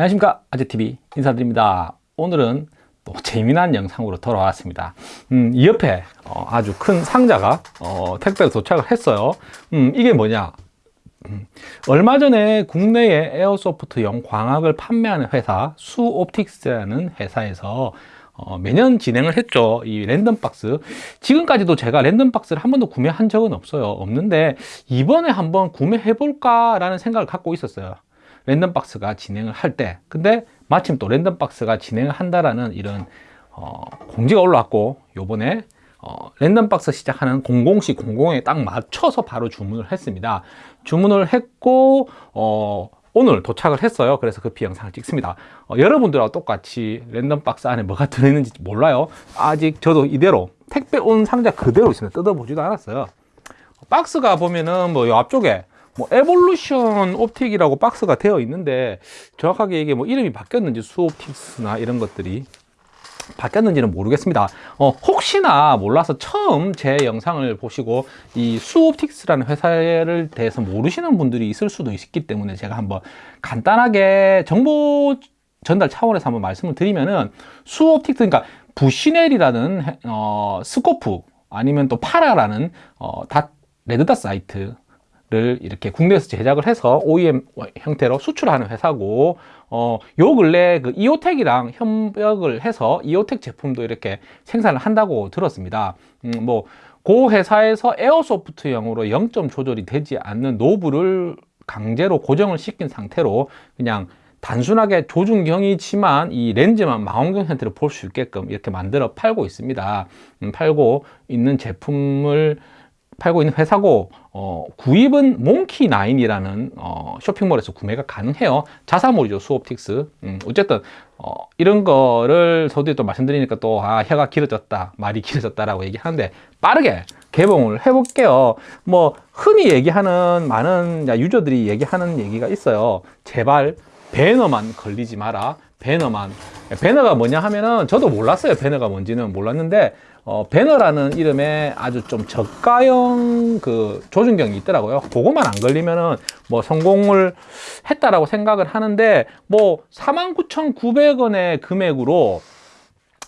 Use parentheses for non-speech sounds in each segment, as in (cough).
안녕하십니까. 아재TV 인사드립니다. 오늘은 또 재미난 영상으로 돌아왔습니다. 음, 이 옆에 어, 아주 큰 상자가 어, 택배로 도착을 했어요. 음, 이게 뭐냐. 음, 얼마 전에 국내에 에어소프트용 광학을 판매하는 회사 수옵틱스라는 회사에서 어, 매년 진행을 했죠. 이 랜덤박스. 지금까지도 제가 랜덤박스를 한 번도 구매한 적은 없어요. 없는데 이번에 한번 구매해 볼까 라는 생각을 갖고 있었어요 랜덤박스가 진행을 할 때 근데 마침 또 랜덤박스가 진행을 한다라는 이런 어, 공지가 올라왔고 요번에 어, 랜덤박스 시작하는 00시 00에 딱 맞춰서 바로 주문을 했습니다. 주문을 했고 어, 오늘 도착을 했어요. 그래서 급히 영상을 찍습니다. 어, 여러분들하고 똑같이 랜덤박스 안에 뭐가 들어있는지 몰라요. 아직 저도 이대로 택배 온 상자 그대로 있습니다 뜯어보지도 않았어요. 박스가 보면은 뭐 앞쪽에 뭐 에볼루션 옵틱이라고 박스가 되어 있는데 정확하게 이게 뭐 이름이 바뀌었는지 수옵틱스나 이런 것들이 바뀌었는지는 모르겠습니다. 어, 혹시나 몰라서 처음 제 영상을 보시고 이 수옵틱스라는 회사를 대해서 모르시는 분들이 있을 수도 있기 때문에 제가 한번 간단하게 정보 전달 차원에서 한번 말씀을 드리면은 수옵틱스 그러니까 부시넬이라는 어, scope 아니면 또 파라라는 어, dot red dot sight 를 이렇게 국내에서 제작을 해서 OEM 형태로 수출하는 회사고 어, 요 근래 그 이오텍이랑 협력을 해서 이오텍 제품도 이렇게 생산을 한다고 들었습니다. 음, 뭐, 그 회사에서 airsoft형으로 0점 조절이 되지 않는 knob를 강제로 고정을 시킨 상태로 그냥 단순하게 조준경이지만 이 렌즈만 망원경 형태로 볼 수 있게끔 이렇게 만들어 팔고 있습니다. 음, 팔고 있는 제품을 팔고 있는 회사고 어, 구입은 몽키9이라는 어, 쇼핑몰에서 구매가 가능해요. 자사몰이죠 수옵틱스. 음, 어쨌든 어, 이런 거를 서두에 또 말씀드리니까 또 아, 혀가 길어졌다 말이 길어졌다 라고 얘기하는데 빠르게 개봉을 해 볼게요. 뭐 흔히 얘기하는 많은 유저들이 얘기하는 얘기가 있어요. 제발 배너만 걸리지 마라. 배너만. 배너가 뭐냐 하면은 저도 몰랐어요. 배너가 뭔지는 몰랐는데 어, 배너라는 이름에 아주 좀 저가형 그 조준경이 있더라고요. 그것만 안 걸리면은 뭐 성공을 했다라고 생각을 하는데 뭐 49,900원의 금액으로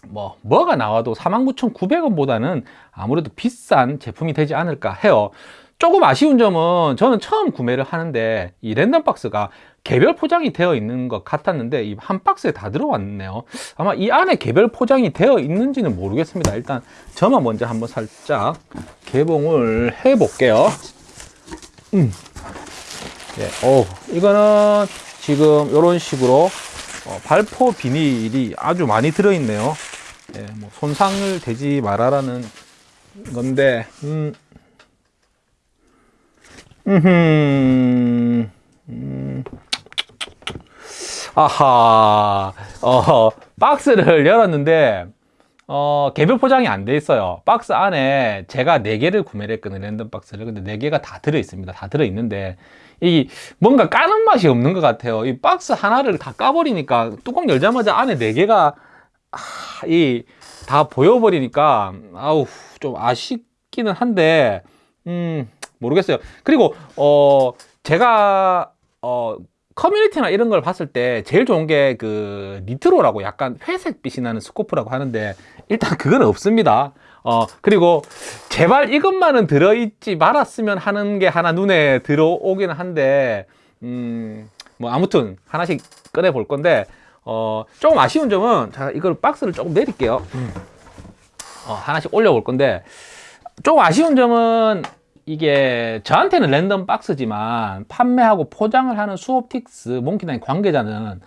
뭐 뭐가 나와도 49,900원 보다는 아무래도 비싼 제품이 되지 않을까 해요. 조금 아쉬운 점은 저는 처음 구매를 하는데 이 랜덤박스가 개별 포장이 되어 있는 것 같았는데 이 한 박스에 다 들어왔네요 아마 이 안에 개별 포장이 되어 있는지는 모르겠습니다 일단 저만 먼저 한번 살짝 개봉을 해 볼게요 음. 예, 오, 이거는 지금 이런 식으로 어, 발포 비닐이 아주 많이 들어 있네요 예, 뭐 손상을 되지 말아라는 건데 음. 음, 음. 아하, 어, 박스를 열었는데, 어, 개별 포장이 안 돼 있어요. 박스 안에 제가 4개를 구매를 했거든요. 랜덤 박스를. 근데 4개가 다 들어 있습니다. 다 들어 있는데, 이 뭔가 까는 맛이 없는 것 같아요. 이 박스 하나를 다 까버리니까 뚜껑 열자마자 안에 4개가, 아, 이, 다 보여버리니까, 아우, 좀 아쉽기는 한데, 음, 모르겠어요. 그리고 어 제가 어 커뮤니티나 이런 걸 봤을 때 제일 좋은 게 그 니트로라고 약간 회색빛이 나는 스코프라고 하는데 일단 그건 없습니다. 어 그리고 제발 이것만은 들어있지 말았으면 하는 게 하나 눈에 들어오기는 한데 음 뭐 아무튼 하나씩 꺼내 볼 건데 어 조금 아쉬운 점은 제가 이걸 박스를 조금 내릴게요. 음. 어 하나씩 올려 볼 건데 조금 아쉬운 점은 이게 저한테는 랜덤 박스지만 판매하고 포장을 하는 수옵틱스 몽키나인 관계자는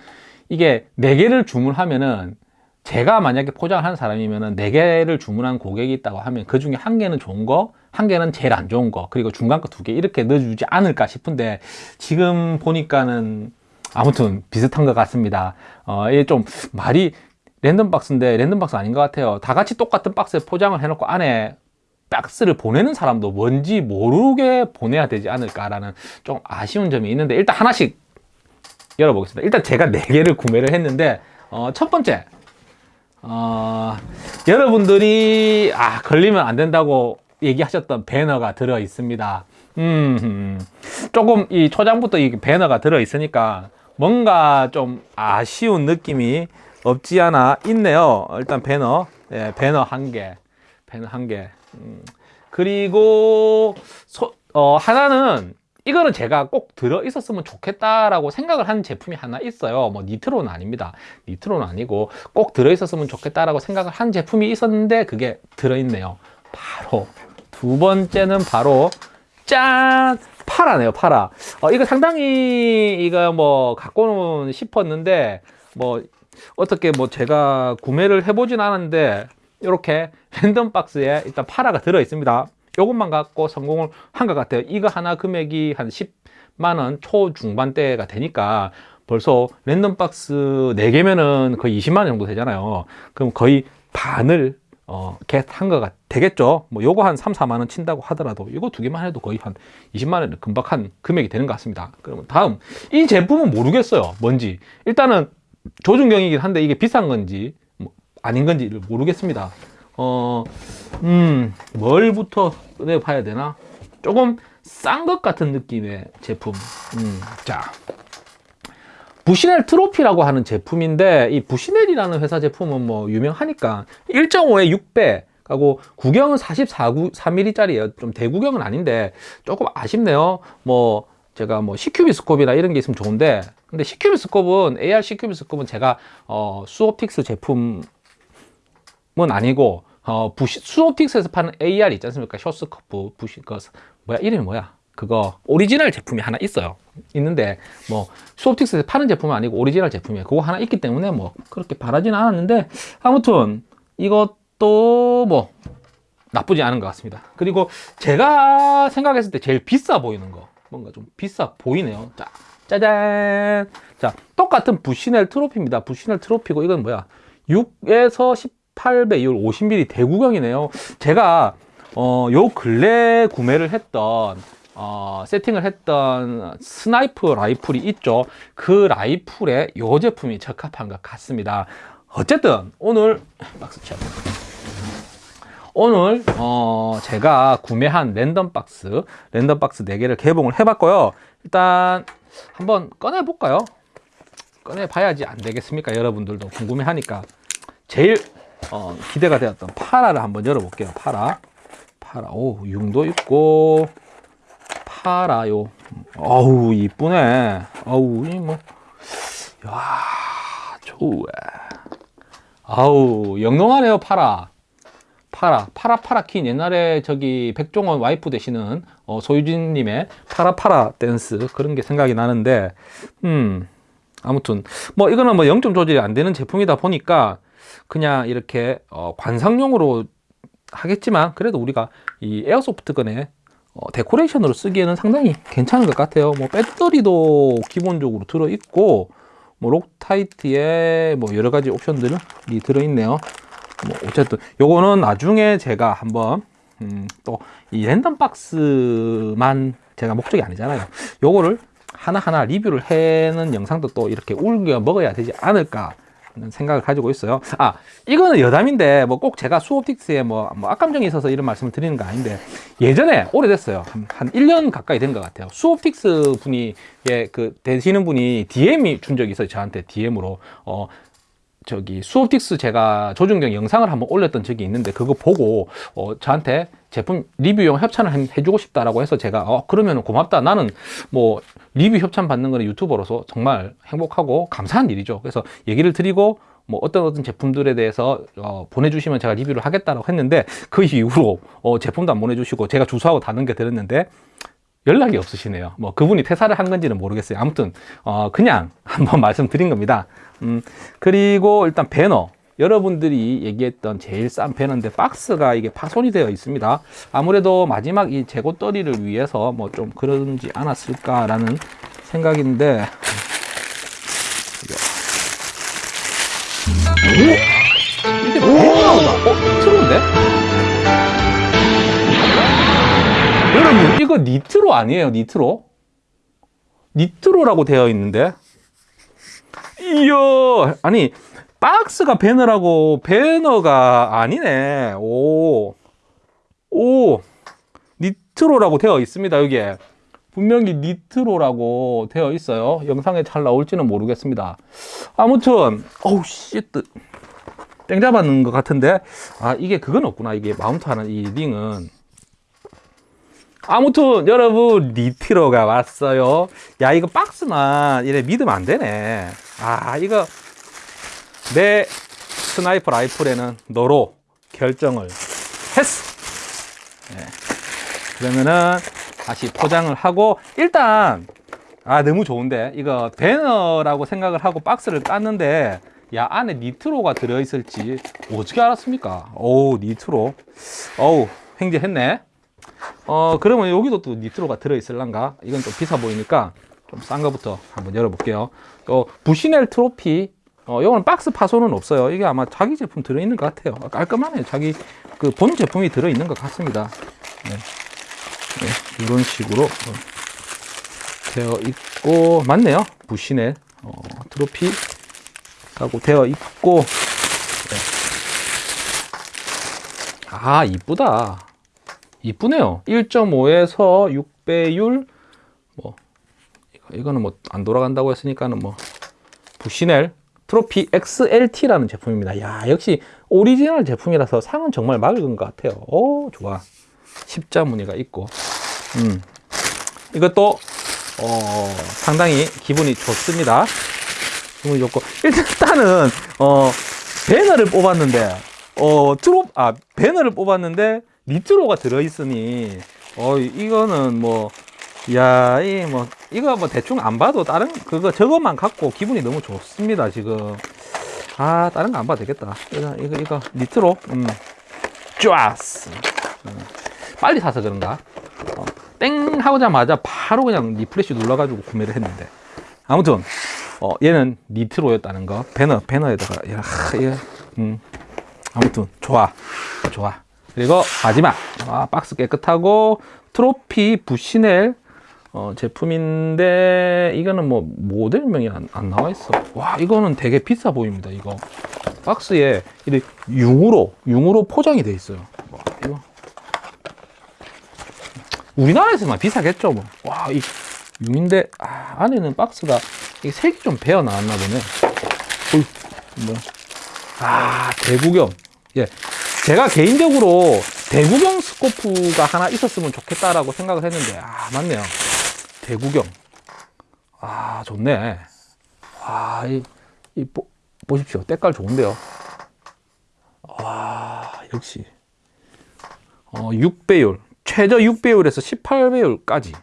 이게 4개를 주문하면은 제가 만약에 포장을 하는 사람이면은 4개를 주문한 고객이 있다고 하면 그 중에 한 개는 좋은 거, 한 개는 제일 안 좋은 거, 그리고 중간 거 두 개 이렇게 넣어주지 않을까 싶은데 지금 보니까는 아무튼 비슷한 것 같습니다. 어, 이게 좀 말이 랜덤 박스인데 랜덤 박스 아닌 것 같아요. 다 같이 똑같은 박스에 포장을 해놓고 안에 박스를 보내는 사람도 뭔지 모르게 보내야 되지 않을까라는 좀 아쉬운 점이 있는데 일단 하나씩 열어보겠습니다 일단 제가 4개를 구매를 했는데 어, 첫 번째 어, 여러분들이 아 걸리면 안 된다고 얘기하셨던 배너가 들어 있습니다 음, 조금 이 초장부터 이 배너가 들어 있으니까 뭔가 좀 아쉬운 느낌이 없지 않아 있네요. 일단 배너, 예, 배너 한 개, 배너 한 개. 음, 그리고 소, 어, 하나는 이거는 제가 꼭 들어 있었으면 좋겠다라고 생각을 한 제품이 하나 있어요. 뭐 니트로는 아닙니다. 니트로는 아니고 꼭 들어 있었으면 좋겠다라고 생각을 한 제품이 있었는데 그게 들어 있네요. 바로 두 번째는 바로 짠 파라네요. 파라. 어, 이거 상당히 이거 뭐 갖고는 싶었는데 뭐 어떻게 뭐 제가 구매를 해보진 않았는데 이렇게 랜덤 박스에 일단 파라가 들어 있습니다. 이것만 갖고 성공을 한 것 같아요. 이거 하나 금액이 한 10만 원 초중반대가 되니까 벌써 랜덤 박스 4개면은 거의 20만 원 정도 되잖아요. 그럼 거의 반을 어, 겟한 거가 되겠죠. 뭐 요거 한 3, 4만 원 친다고 하더라도 이거 두 개만 해도 거의 한 20만 원 금방 한 금액이 되는 것 같습니다. 그러면 다음 이 제품은 모르겠어요. 뭔지. 일단은 조준경이긴 한데 이게 비싼 건지 뭐 아닌 건지를 모르겠습니다. 어, 음, 뭘부터 꺼내 봐야 되나? 조금 싼 것 같은 느낌의 제품. 음, 자. 부시넬 트로피라고 하는 제품인데 이 부시넬이라는 회사 제품은 뭐 유명하니까 1.5에 6배 하고 구경은 44mm 짜리예요 좀 대구경은 아닌데 조금 아쉽네요 뭐 제가 뭐 CQB scope이나 이런 게 있으면 좋은데 근데 CQ비스콥은 AR CQ비스콥은 제가 어 수옵틱스 제품 은 아니고 어 부시 수옵틱스에서 파는 AR 있지 않습니까? short scope 부시 그 뭐야? 이름이 뭐야? 그거 오리지널 제품이 하나 있어요. 있는데 뭐 수옵틱스에서 파는 제품은 아니고 오리지널 제품이에요. 그거 하나 있기 때문에 뭐 그렇게 바라지는 않았는데 아무튼 이것도 뭐 나쁘지 않은 것 같습니다. 그리고 제가 생각했을 때 제일 비싸 보이는 거 뭔가 좀 비싸 보이네요. 자 짜잔! 자 똑같은 부시넬 트로피입니다. 부시넬 트로피고 이건 뭐야? 6에서 18배 배율 50mm 대구경이네요. 제가 어, 요 근래 구매를 했던 어, 세팅을 했던 sniper 라이플이 있죠. 그 라이플에 이 제품이 적합한 것 같습니다. 어쨌든 오늘 박스 쳐 오늘 어, 제가 구매한 랜덤 박스 랜덤 박스 4개를 개봉을 해봤고요. 일단 한번 꺼내 볼까요? 꺼내 봐야지 안 되겠습니까? 여러분들도 궁금해 하니까. 제일 어, 기대가 되었던 파라를 한번 열어볼게요 파라 파라 오 융도 있고 파라요. 어우 이쁘네. 어우 이 뭐 야 좋아. 아우 영롱하네요 파라. 파라 파라 파라킨 옛날에 저기 백종원 와이프 되시는 어, 소유진님의 파라 파라 댄스 그런 게 생각이 나는데 음 아무튼 뭐 이거는 뭐 0점 조절이 안 되는 제품이다 보니까 그냥 이렇게 어, 관상용으로 하겠지만 그래도 우리가 이 airsoft gun에 어, 데코레이션으로 쓰기에는 상당히 괜찮은 것 같아요. 뭐 배터리도 기본적으로 들어있고 뭐 록타이트에 뭐 여러 가지 옵션들이 들어있네요. 뭐 어쨌든 요거는 나중에 제가 한번 음, 또 이 랜덤 박스만 제가 목적이 아니잖아요. 요거를 하나하나 리뷰를 해는 영상도 또 이렇게 울겨 먹어야 되지 않을까 생각을 가지고 있어요. 아 이거는 여담인데 뭐 꼭 제가 수옵틱스에 뭐, 뭐 악감정이 있어서 이런 말씀을 드리는 거 아닌데 예전에 오래됐어요. 한, 한 1년 가까이 된 것 같아요. 수옵틱스 분이 예, 그 되시는 분이 DM이 준 적이 있어요. 저한테 DM으로. 어 저기 수옵틱스 제가 조준경 영상을 한번 올렸던 적이 있는데 그거 보고 어, 저한테 제품 리뷰용 협찬을 해주고 싶다라고 해서 제가 어 그러면 고맙다. 나는 뭐 리뷰 협찬 받는 거는 유튜버로서 정말 행복하고 감사한 일이죠. 그래서 얘기를 드리고 뭐 어떤 어떤 제품들에 대해서 어, 보내주시면 제가 리뷰를 하겠다라고 했는데 그 이후로 어, 제품도 안 보내주시고 제가 주소하고 다 넘겨드렸는데 연락이 없으시네요. 뭐 그분이 퇴사를 한 건지는 모르겠어요. 아무튼 어, 그냥 (laughs) 한번 말씀드린 겁니다. 음, 그리고 일단 배너 여러분들이 얘기했던 제일 싼 배너인데 박스가 이게 파손이 되어 있습니다 아무래도 마지막 이 재고 떨이를 위해서 뭐 좀 그런지 않았을까 라는 생각인데 오! 이게 배너가 어? 트로인데? 여러분 이거 니트로 아니에요 니트로? 니트로라고 되어 있는데 이야 아니 박스가 배너라고 배너가 아니네. 오, 오. 니트로라고 되어 있습니다 여기에. 분명히 니트로라고 되어 있어요. 영상에 잘 나올지는 모르겠습니다. 아무튼 어우 씨땡 잡았는 것 같은데. 아 이게 그건 없구나 이게 mount하는 이 링은. 아무튼 여러분 니트로가 왔어요. 야 이거 박스만 이래 믿으면 안 되네. 아 이거 내 sniper 라이플에는 너로 결정을 했어. 네. 그러면은 다시 포장을 하고 일단 아 너무 좋은데. 이거 배너라고 생각을 하고 박스를 깠는데 야 안에 니트로가 들어있을지 어떻게 알았습니까? 오 니트로. 어우 횡재했네. 어 그러면 여기도 또 니트로가 들어있을란가? 이건 좀 비싸 보이니까 좀 싼 거부터 한번 열어볼게요. 어 부시넬 트로피 어 이거는 박스 파손은 없어요. 이게 아마 자기 제품 들어있는 것 같아요. 깔끔하네 자기 그 본 제품이 들어있는 것 같습니다. 네. 네, 이런 식으로 어, 되어 있고 맞네요. 부시넬 어, 트로피 라고 되어 있고. 네. 아 이쁘다. 이쁘네요. 1.5에서 6배율. 뭐 이거- 이거는 뭐 안 돌아간다고 했으니까는 뭐 부시넬 트로피 XLT라는 제품입니다. 야 역시 오리지널 제품이라서 상은 정말 맑은 것 같아요. 오 좋아. 십자 무늬가 있고. 음. 이것도 어 상당히 기분이 좋습니다. 기분이 좋고. 일단은 어 배너를 뽑았는데 어 트로 아 배너를 뽑았는데 니트로가 들어있으니 어 이거는 뭐 야, 이뭐 이거 뭐 대충 안 봐도 다른 그거 저것만 갖고 기분이 너무 좋습니다 지금. 아 다른 거 안 봐도 되겠다. 이거 이거 이거 니트로 음 좋았어. 음, 빨리 사서 그런가? 어, 땡 하고자마자 바로 그냥 refresh 눌러가지고 구매를 했는데 아무튼 어 얘는 니트로였다는 거 배너 배너에다가 야 이거 음 아무튼 좋아 좋아 그리고 마지막 아, 박스 깨끗하고 트로피 부시넬 어, 제품인데 이거는 뭐 모델명이 안, 안 나와 있어. 와 이거는 되게 비싸 보입니다 이거. 박스에 이렇게 융으로 융으로 포장이 돼 있어요. 와, 이거. 우리나라에서만 비싸겠죠 뭐와이 융인데 아, 안에는 박스가 색이 좀 배어 나왔나 보네. 어이, 뭐야 아 대구경. 예. 제가 개인적으로 대구경 스코프가 하나 있었으면 좋겠다라고 생각을 했는데 아 맞네요 대구경. 아 좋네. 아이 이, 보, 보십시오. 때깔 좋은데요. 와 역시. 어 6배율. 최저 6배율에서 18배율까지.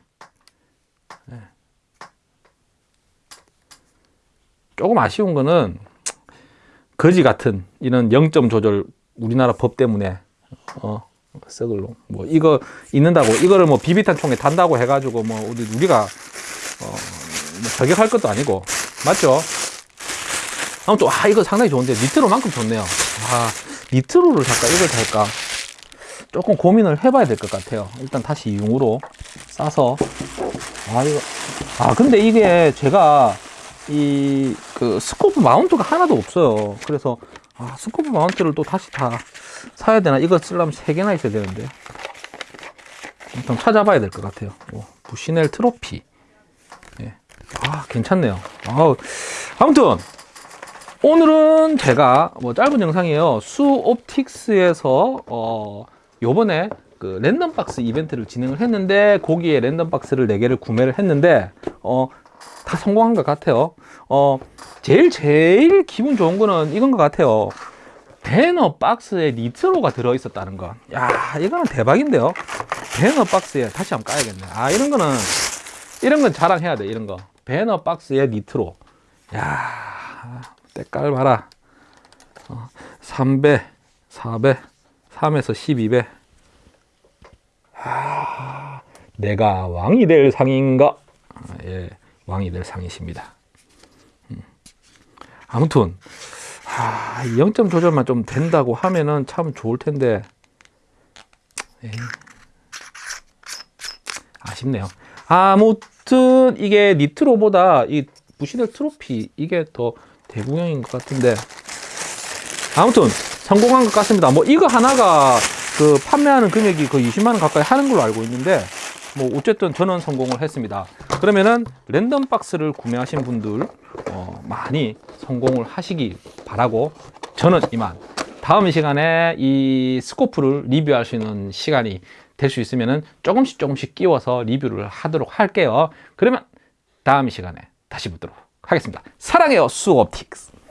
조금 아쉬운 거는 거지 같은 이런 0점 조절 우리나라 법 때문에 어 썩을 놈. 뭐 이거 있는다고 이거를 뭐 비비탄 총에 단다고 해가지고 뭐 우리 우리가 어뭐 저격할 것도 아니고 맞죠? 아무튼 아 이거 상당히 좋은데 니트로만큼 좋네요. 아 니트로를 살까 이걸 살까 조금 고민을 해봐야 될 것 같아요. 일단 다시 융으로 싸서 아 이거 아 근데 이게 제가 이 그 scope mount가 하나도 없어요. 그래서 아, scope mount를 또 다시 다 사야 되나? 이거 쓰려면 세 개나 있어야 되는데. 일단 찾아봐야 될 것 같아요. 오, 부시넬 트로피. 예. 아, 괜찮네요. 아우, 아무튼, 오늘은 제가 뭐 짧은 영상이에요. 수 옵틱스에서, 어, 요번에 그 랜덤 박스 이벤트를 진행을 했는데, 거기에 랜덤 박스를 4개를 구매를 했는데, 어, 다 성공한 것 같아요. 어, 제일 제일 기분 좋은 거는 이건 것 같아요. 배너 박스에 니트로가 들어 있었다는 거. 야, 이거는 대박인데요. 배너 박스에 다시 한번 까야겠네. 아, 이런 거는 이런 건 자랑해야 돼. 이런 거. 배너 박스에 니트로. 야, 때깔 봐라. 어, 3배, 4배, 3에서 12배. 아, 내가 왕이 될 상인가? 아, 예, 왕이 될 상이십니다. 아무튼 아, 0점 조절만 좀 된다고 하면은 참 좋을 텐데 에이, 아쉽네요. 아무튼 이게 니트로보다 이 부시넬 트로피 이게 더 대구형인 것 같은데 아무튼 성공한 것 같습니다. 뭐 이거 하나가 그 판매하는 금액이 거의 20만 원 가까이 하는 걸로 알고 있는데 뭐 어쨌든 저는 성공을 했습니다. 그러면은 랜덤 박스를 구매하신 분들 어, 많이 성공을 하시기 바라고 저는 이만 다음 시간에 이 스코프를 리뷰할 수 있는 시간이 될 수 있으면은 조금씩 조금씩 끼워서 리뷰를 하도록 할게요. 그러면 다음 시간에 다시 뵙도록 하겠습니다. 사랑해요 수옵틱스.